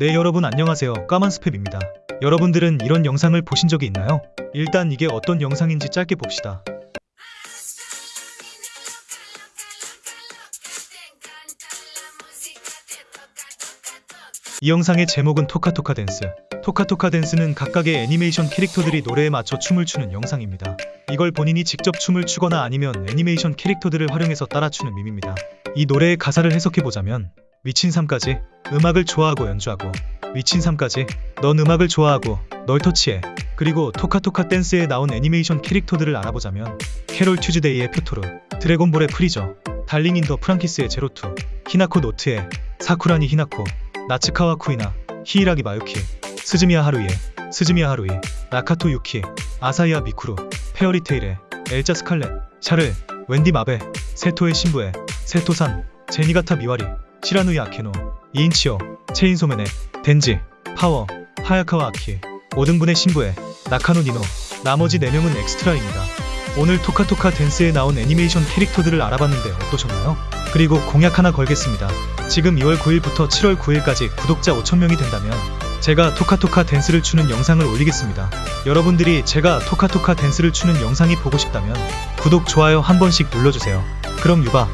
네 여러분 안녕하세요. 까만 스팸입니다. 여러분들은 이런 영상을 보신 적이 있나요? 일단 이게 어떤 영상인지 짧게 봅시다. 이 영상의 제목은 토카토카 댄스. 토카토카 댄스는 각각의 애니메이션 캐릭터들이 노래에 맞춰 춤을 추는 영상입니다. 이걸 본인이 직접 춤을 추거나 아니면 애니메이션 캐릭터들을 활용해서 따라 추는 밈입니다. 이 노래의 가사를 해석해보자면 미친 삶까지 음악을 좋아하고 연주하고 미친 삶까지 넌 음악을 좋아하고 널 터치해. 그리고 토카토카 댄스에 나온 애니메이션 캐릭터들을 알아보자면 캐롤 튜즈데이의 표토르 드래곤볼의 프리저 달링 인더 프랑키스의 제로투 히나코 노트의 사쿠라기 히나코 나츠카와 쿠이나 히이라기 마유키 스즈미야 하루히의 스즈미야 하루히 나가토 유키 아사히나 미쿠루 페어리테일의 엘자 스칼렛 샤를 웬디 마벨 세토의 신부의 세토산 제니가타 미와리 시라누이 아케노 이인치오 체인소맨의 덴지 파워 하야카와 아키 오등분의 신부의 나카노 니노 나머지 4명은 엑스트라입니다. 오늘 토카토카 댄스에 나온 애니메이션 캐릭터들을 알아봤는데 어떠셨나요? 그리고 공약 하나 걸겠습니다. 지금 2월 9일부터 7월 9일까지 구독자 5천명이 된다면 제가 토카토카 댄스를 추는 영상을 올리겠습니다. 여러분들이 제가 토카토카 댄스를 추는 영상이 보고 싶다면 구독, 좋아요 한 번씩 눌러주세요. 그럼 유바